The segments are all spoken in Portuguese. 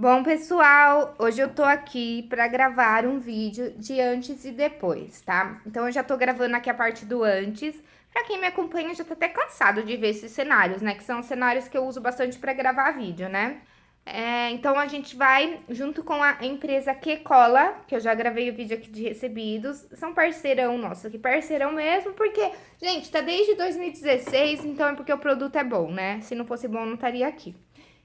Bom, pessoal, hoje eu tô aqui pra gravar um vídeo de antes e depois, tá? Então, eu já tô gravando aqui a parte do antes. Pra quem me acompanha, já tá até cansado de ver esses cenários, né? Que são cenários que eu uso bastante pra gravar vídeo, né? É, então, a gente vai, junto com a empresa Quecola, que eu já gravei o vídeo aqui de recebidos, são parceirão nosso aqui, parceirão mesmo, porque, gente, tá desde 2016, então é porque o produto é bom, né? Se não fosse bom, não estaria aqui.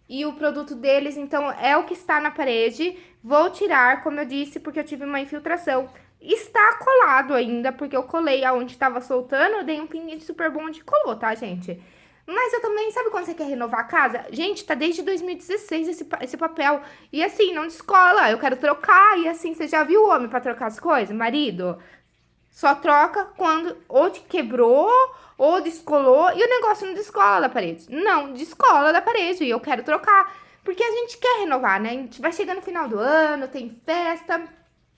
E o produto deles, então, é o que está na parede. Vou tirar, como eu disse, porque eu tive uma infiltração. Está colado ainda, porque eu colei aonde estava soltando, eu dei um pinguinho super bom de colou, tá, gente? Mas eu também, sabe quando você quer renovar a casa? Gente, tá desde 2016 esse, esse papel. E assim, não descola, eu quero trocar. E assim, você já viu o homem pra trocar as coisas? Marido? Só troca quando ou te quebrou ou descolou e o negócio não descola da parede. Não, descola da parede e eu quero trocar. Porque a gente quer renovar, né? A gente vai chegando no final do ano, tem festa.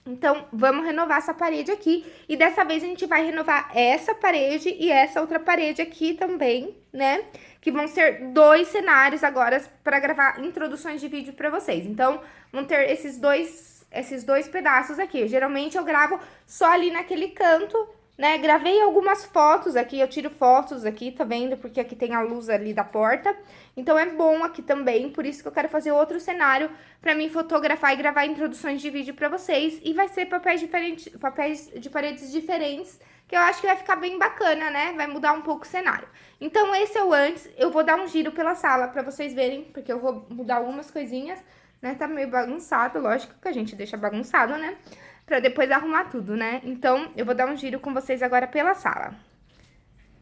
Então, vamos renovar essa parede aqui. E dessa vez a gente vai renovar essa parede e essa outra parede aqui também, né? Que vão ser dois cenários agora para gravar introduções de vídeo para vocês. Então, vão ter esses dois esses dois pedaços aqui. Geralmente eu gravo só ali naquele canto, né? Gravei algumas fotos aqui, eu tiro fotos aqui, tá vendo? Porque aqui tem a luz ali da porta. Então é bom aqui também, por isso que eu quero fazer outro cenário pra mim fotografar e gravar introduções de vídeo pra vocês. E vai ser papéis, diferentes, papéis de paredes diferentes, que eu acho que vai ficar bem bacana, né? Vai mudar um pouco o cenário. Então esse é o antes, eu vou dar um giro pela sala pra vocês verem, porque eu vou mudar algumas coisinhas né? Tá meio bagunçado, lógico que a gente deixa bagunçado, né? Pra depois arrumar tudo, né? Então, eu vou dar um giro com vocês agora pela sala.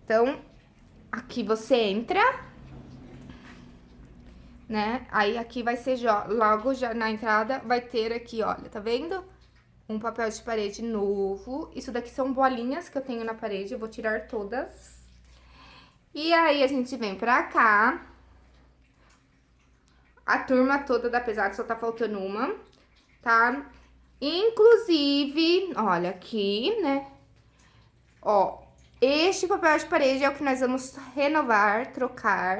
Então, aqui você entra, né? Aí, aqui vai ser logo já na entrada, vai ter aqui, olha, tá vendo? Um papel de parede novo. Isso daqui são bolinhas que eu tenho na parede, eu vou tirar todas. E aí, a gente vem pra cá a turma toda da pesada, só tá faltando uma, tá? Inclusive, olha aqui, né? Ó, este papel de parede é o que nós vamos renovar, trocar.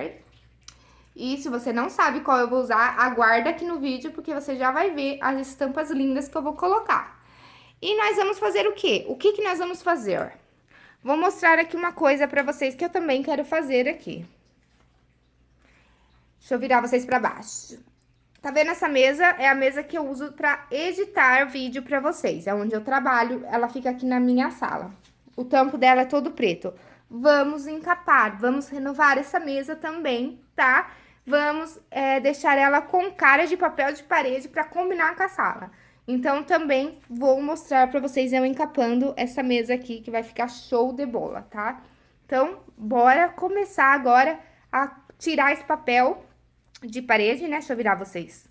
E se você não sabe qual eu vou usar, aguarda aqui no vídeo, porque você já vai ver as estampas lindas que eu vou colocar. E nós vamos fazer o quê? O que que nós vamos fazer? Vou mostrar aqui uma coisa pra vocês que eu também quero fazer aqui. Deixa eu virar vocês pra baixo. Tá vendo essa mesa? É a mesa que eu uso pra editar vídeo pra vocês. É onde eu trabalho, ela fica aqui na minha sala. O tampo dela é todo preto. Vamos encapar, vamos renovar essa mesa também, tá? Vamos é, deixar ela com cara de papel de parede pra combinar com a sala. Então, também vou mostrar pra vocês eu encapando essa mesa aqui, que vai ficar show de bola, tá? Então, bora começar agora a tirar esse papel de parede, né? Deixa eu virar vocês.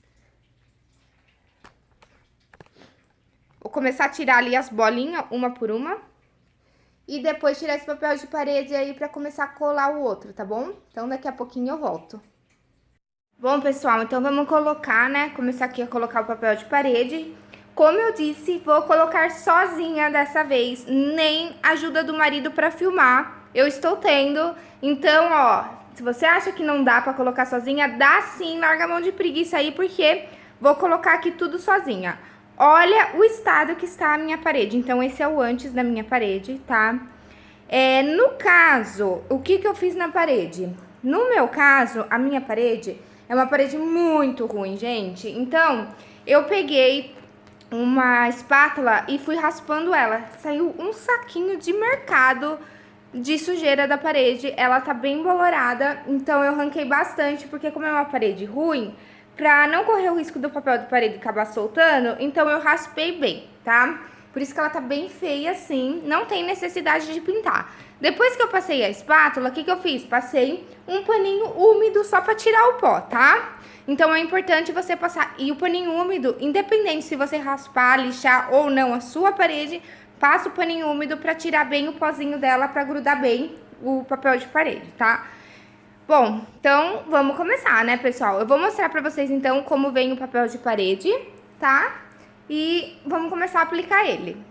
Vou começar a tirar ali as bolinhas, uma por uma. E depois tirar esse papel de parede aí pra começar a colar o outro, tá bom? Então, daqui a pouquinho eu volto. Bom, pessoal, então vamos colocar, né? Começar aqui a colocar o papel de parede. Como eu disse, vou colocar sozinha dessa vez, nem ajuda do marido pra filmar. Eu estou tendo, então, ó, se você acha que não dá pra colocar sozinha, dá sim, larga a mão de preguiça aí, porque vou colocar aqui tudo sozinha. Olha o estado que está a minha parede. Então, esse é o antes da minha parede, tá? É, no caso, o que que eu fiz na parede? No meu caso, a minha parede é uma parede muito ruim, gente. Então, eu peguei uma espátula e fui raspando ela. Saiu um saquinho de mercado de sujeira da parede, ela tá bem bolorada, então eu ranquei bastante, porque como é uma parede ruim, pra não correr o risco do papel de parede acabar soltando, então eu raspei bem, tá? Por isso que ela tá bem feia assim, não tem necessidade de pintar. Depois que eu passei a espátula, o que que eu fiz? Passei um paninho úmido só pra tirar o pó, tá? Então é importante você passar, e o paninho úmido, independente se você raspar, lixar ou não a sua parede, Passa o paninho úmido pra tirar bem o pozinho dela, pra grudar bem o papel de parede, tá? Bom, então vamos começar, né, pessoal? Eu vou mostrar pra vocês, então, como vem o papel de parede, tá? E vamos começar a aplicar ele.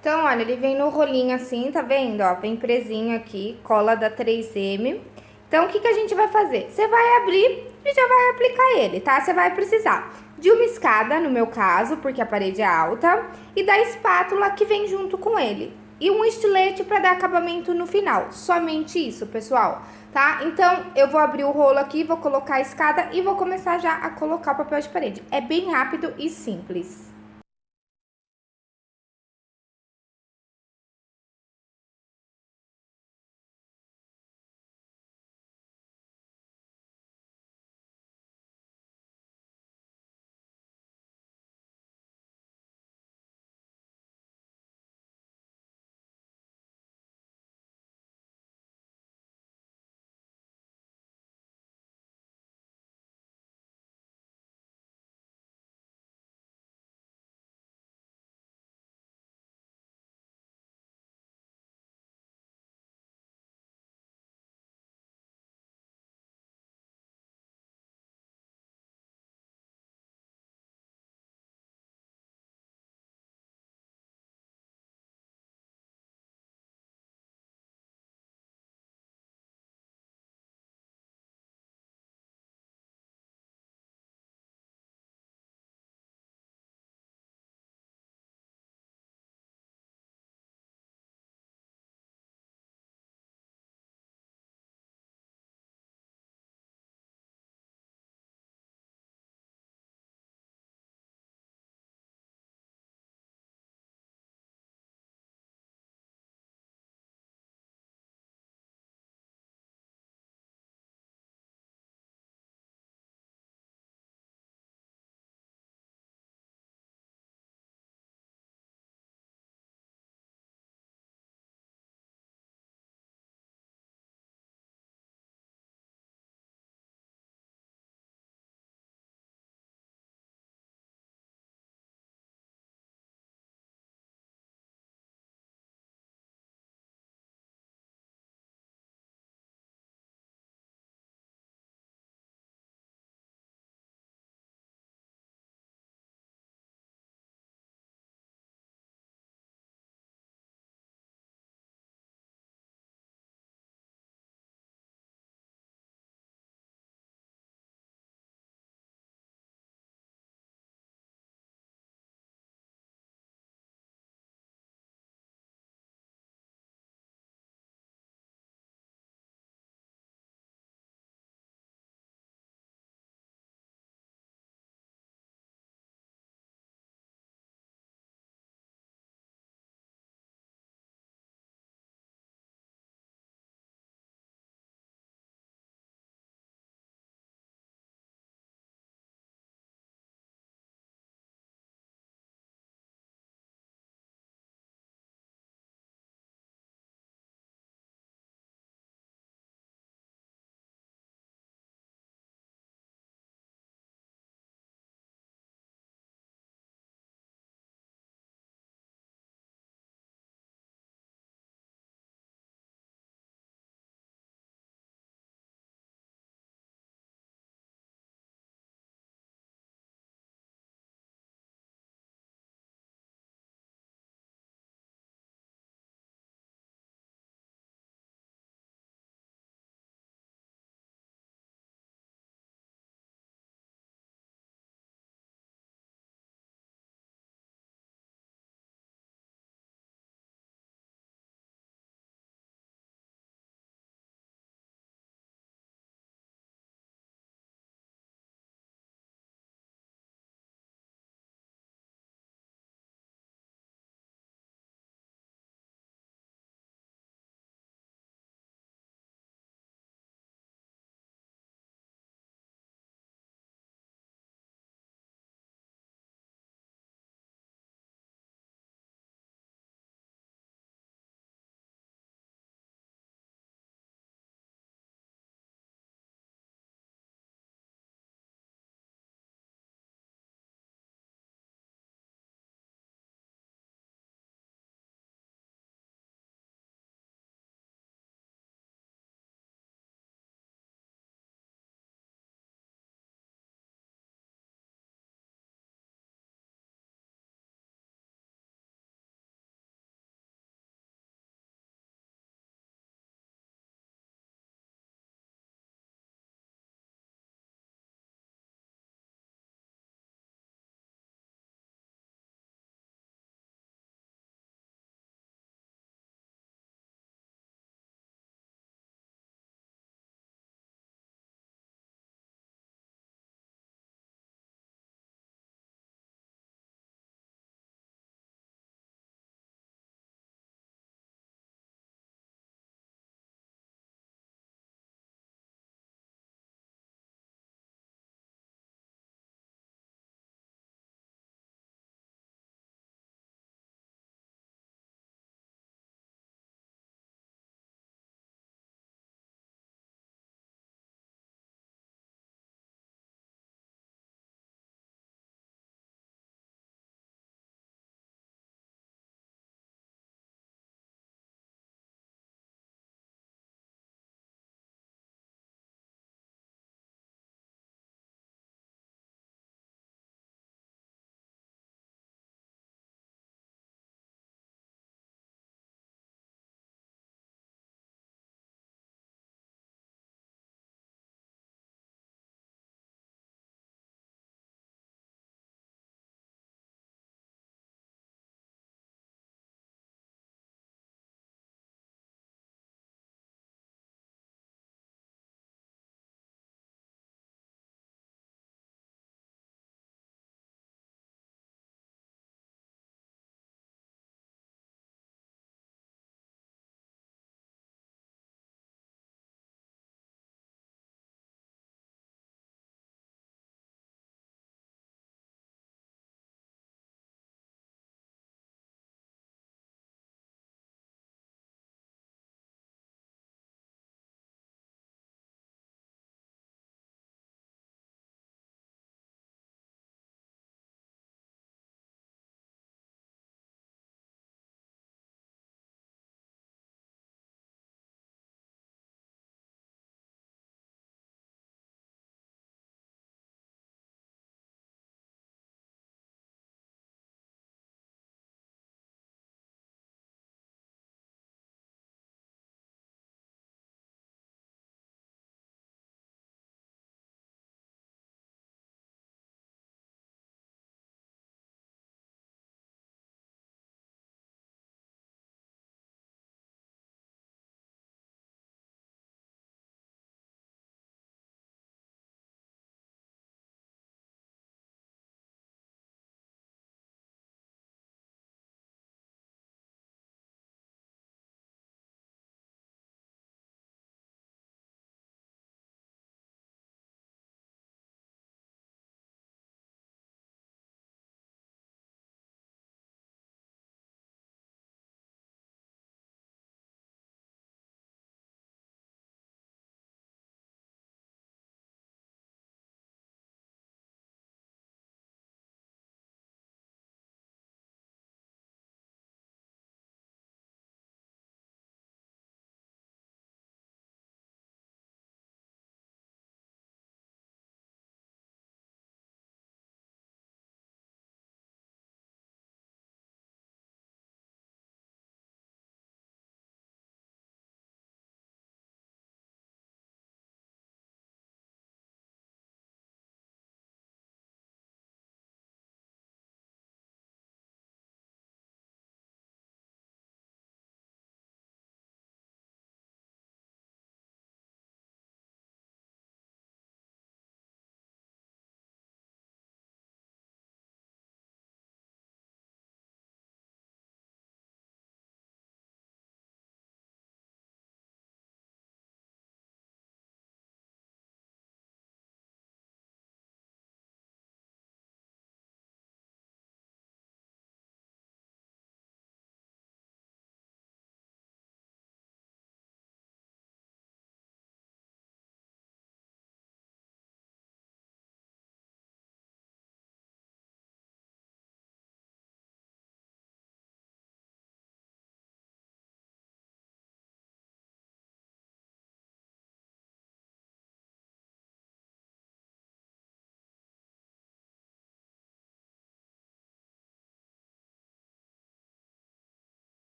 Então, olha, ele vem no rolinho assim, tá vendo? Ó, vem presinho aqui, cola da 3M. Então, o que, que a gente vai fazer? Você vai abrir e já vai aplicar ele, tá? Você vai precisar de uma escada, no meu caso, porque a parede é alta, e da espátula que vem junto com ele. E um estilete para dar acabamento no final. Somente isso, pessoal, tá? Então, eu vou abrir o rolo aqui, vou colocar a escada e vou começar já a colocar o papel de parede. É bem rápido e simples.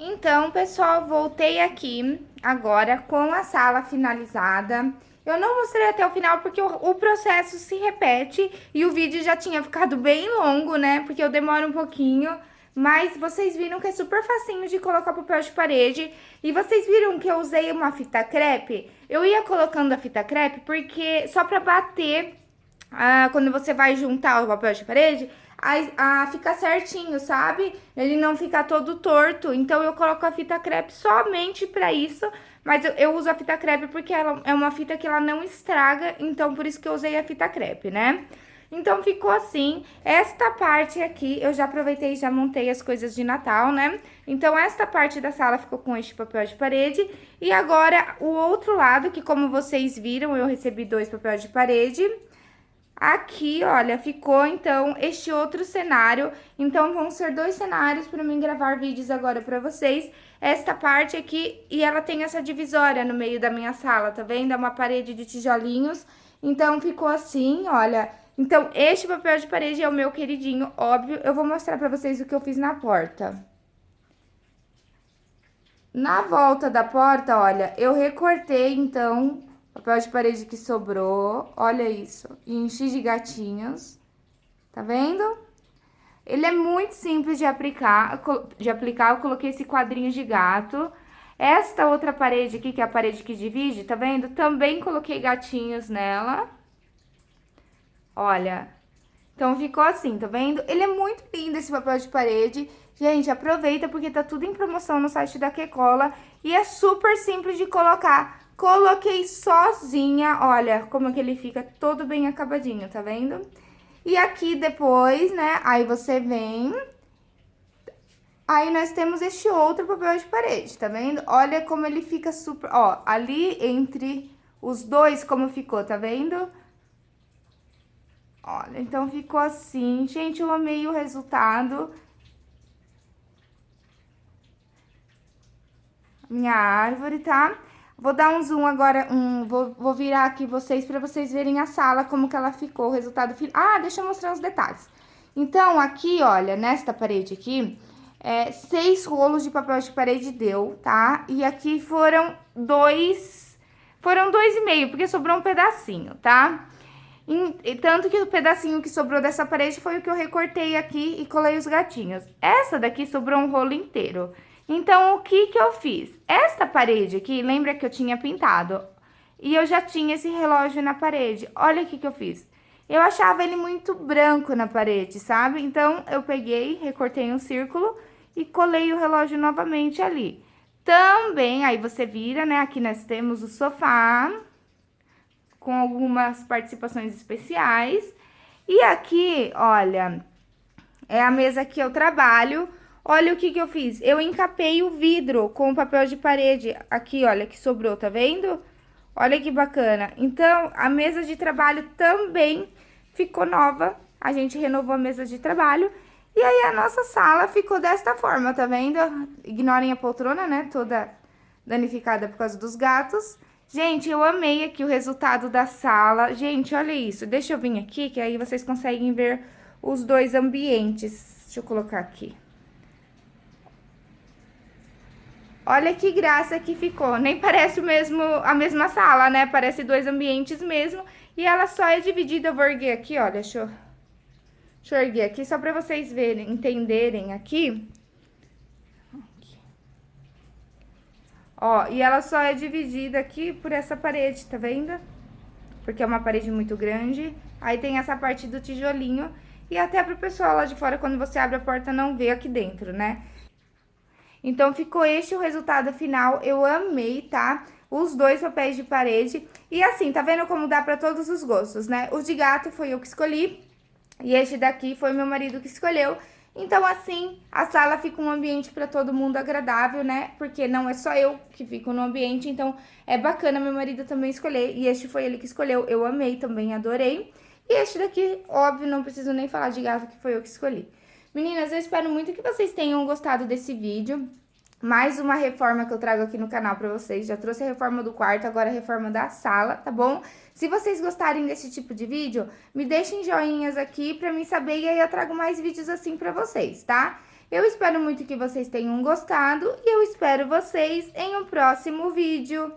Então, pessoal, voltei aqui agora com a sala finalizada. Eu não mostrei até o final porque o, o, processo se repete e o vídeo já tinha ficado bem longo, né? Porque eu demoro um pouquinho. Mas vocês viram que é super facinho de colocar papel de parede. E vocês viram que eu usei uma fita crepe? Eu ia colocando a fita crepe porque só pra bater, ah, quando você vai juntar o papel de parede, a, a ficar certinho, sabe? Ele não ficar todo torto. Então, eu coloco a fita crepe somente pra isso. Mas eu, eu uso a fita crepe porque ela é uma fita que ela não estraga. Então, por isso que eu usei a fita crepe, né? Então, ficou assim. Esta parte aqui, eu já aproveitei e já montei as coisas de Natal, né? Então, esta parte da sala ficou com este papel de parede. E agora, o outro lado, que como vocês viram, eu recebi dois papéis de parede. Aqui, olha, ficou, então, este outro cenário. Então, vão ser dois cenários para mim gravar vídeos agora para vocês. Esta parte aqui, e ela tem essa divisória no meio da minha sala, tá vendo? É uma parede de tijolinhos. Então, ficou assim, olha. Então, este papel de parede é o meu queridinho, óbvio. Eu vou mostrar para vocês o que eu fiz na porta. Na volta da porta, olha, eu recortei, então, Papel de parede que sobrou, olha isso. E enchi de gatinhos, tá vendo? Ele é muito simples de aplicar, de aplicar. Eu coloquei esse quadrinho de gato. Esta outra parede aqui, que é a parede que divide, tá vendo? Também coloquei gatinhos nela. Olha, então ficou assim, tá vendo? Ele é muito lindo esse papel de parede. Gente, aproveita porque tá tudo em promoção no site da Quecola e é super simples de colocar. Coloquei sozinha, olha como que ele fica todo bem acabadinho, tá vendo? E aqui depois, né, aí você vem... Aí nós temos este outro papel de parede, tá vendo? Olha como ele fica super... Ó, ali entre os dois como ficou, tá vendo? Olha, então ficou assim. Gente, eu amei o resultado. Minha árvore, tá? Vou dar um zoom agora, um, vou, vou virar aqui vocês para vocês verem a sala, como que ela ficou, o resultado final. Ah, deixa eu mostrar os detalhes. Então, aqui, olha, nesta parede aqui, é, seis rolos de papel de parede deu, tá? E aqui foram dois, foram dois e meio, porque sobrou um pedacinho, tá? E, tanto que o pedacinho que sobrou dessa parede foi o que eu recortei aqui e colei os gatinhos. Essa daqui sobrou um rolo inteiro. Então, o que que eu fiz? Esta parede aqui, lembra que eu tinha pintado? E eu já tinha esse relógio na parede. Olha o que que eu fiz. Eu achava ele muito branco na parede, sabe? Então, eu peguei, recortei um círculo e colei o relógio novamente ali. Também, aí você vira, né? Aqui nós temos o sofá, com algumas participações especiais. E aqui, olha, é a mesa que eu trabalho Olha o que que eu fiz. Eu encapei o vidro com o papel de parede aqui, olha, que sobrou, tá vendo? Olha que bacana. Então, a mesa de trabalho também ficou nova. A gente renovou a mesa de trabalho. E aí, a nossa sala ficou desta forma, tá vendo? Ignorem a poltrona, né? Toda danificada por causa dos gatos. Gente, eu amei aqui o resultado da sala. Gente, olha isso. Deixa eu vir aqui, que aí vocês conseguem ver os dois ambientes. Deixa eu colocar aqui. Olha que graça que ficou. Nem parece o mesmo, a mesma sala, né? Parece dois ambientes mesmo. E ela só é dividida, eu vou erguer aqui, olha, deixa eu, deixa eu erguer aqui, só pra vocês verem, entenderem aqui. Ó, e ela só é dividida aqui por essa parede, tá vendo? Porque é uma parede muito grande. Aí tem essa parte do tijolinho. E até pro pessoal lá de fora, quando você abre a porta, não vê aqui dentro, né? Então, ficou este o resultado final. Eu amei, tá? Os dois papéis de parede. E assim, tá vendo como dá pra todos os gostos, né? O de gato foi eu que escolhi. E este daqui foi meu marido que escolheu. Então, assim, a sala fica um ambiente para todo mundo agradável, né? Porque não é só eu que fico no ambiente, então é bacana meu marido também escolher. E este foi ele que escolheu, eu amei também, adorei. E este daqui, óbvio, não preciso nem falar de gato, que foi eu que escolhi. Meninas, eu espero muito que vocês tenham gostado desse vídeo. Mais uma reforma que eu trago aqui no canal pra vocês. Já trouxe a reforma do quarto, agora a reforma da sala, tá bom? Se vocês gostarem desse tipo de vídeo, me deixem joinhas aqui pra mim saber e aí eu trago mais vídeos assim pra vocês, tá? Eu espero muito que vocês tenham gostado e eu espero vocês em um próximo vídeo.